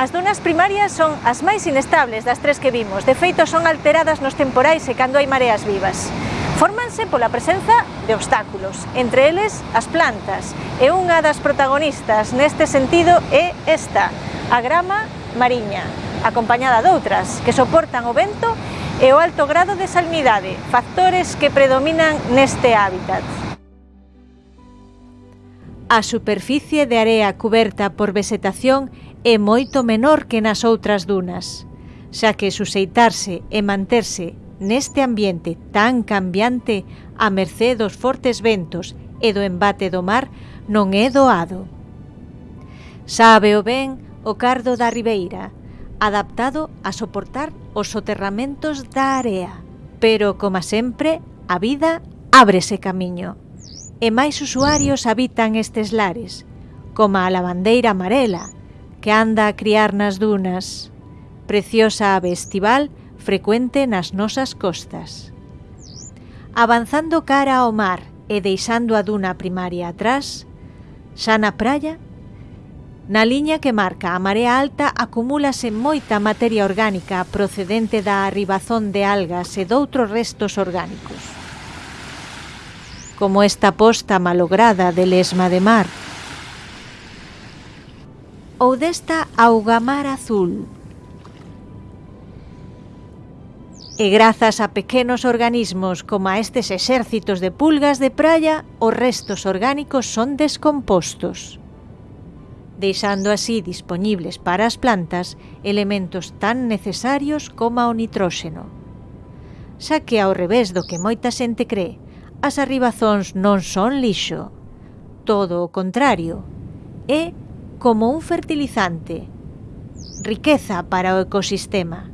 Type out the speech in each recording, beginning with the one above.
As dunas primarias son as máis inestables das tres que vimos, de feito son alteradas nos temporais e cando hai mareas vivas. Fórmanse pola presenza de obstáculos, entre eles as plantas, e unha das protagonistas neste sentido é esta, a grama mariña, acompañada doutras que soportan o vento e o alto grado de salinidade, factores que predominan neste hábitat. A superficie de area cuberta por vegetación é moito menor que nas outras dunas, xa que suseitarse e manterse neste ambiente tan cambiante a mercé dos fortes ventos e do embate do mar non é doado. Sábeo ben o cardo da ribeira, adaptado a soportar os soterramentos da area, pero, como sempre, a vida ábrese camiño. E máis usuarios habitan estes lares, como a lavandeira amarela, que anda a criar nas dunas, preciosa ave estival frecuente nas nosas costas. Avanzando cara ao mar e deixando a duna primaria atrás, xa na praia, na liña que marca a marea alta acumúlase moita materia orgánica procedente da arribazón de algas e doutros restos orgánicos. Como esta posta malograda de lesma de mar, ou desta augamar azul. E grazas a pequenos organismos como a estes exércitos de pulgas de praia, os restos orgánicos son descompostos, deixando así disponibles para as plantas elementos tan necesarios como o nitróxeno. Xa que ao revés do que moita xente cree, as arribazóns non son lixo. Todo o contrario, é como un fertilizante, riqueza para o ecosistema,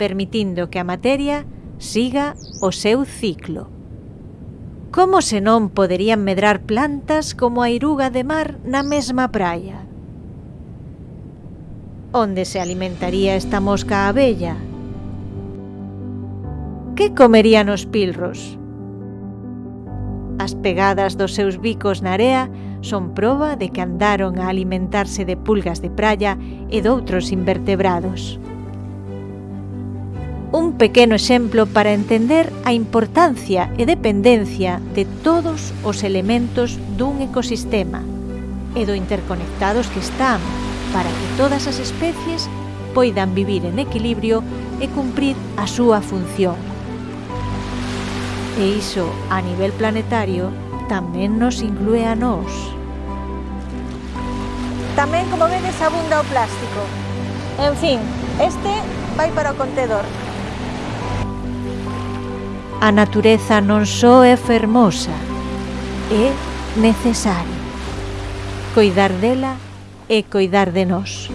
permitindo que a materia siga o seu ciclo. Como se non poderían medrar plantas como a iruga de mar na mesma praia? Onde se alimentaría esta mosca abella? Que comerían os pilros? As pegadas dos seus bicos na area son proba de que andaron a alimentarse de pulgas de praia e doutros invertebrados. Un pequeno exemplo para entender a importancia e dependencia de todos os elementos dun ecosistema e do interconectados que están para que todas as especies poidan vivir en equilibrio e cumprir a súa función. E iso, a nivel planetario, tamén nos inclúe a nós. Tamén, como vedes, abunda o plástico. En fin, este vai para o contedor. A natureza non só é fermosa, é necesaria. Coidar dela e coidar de nós.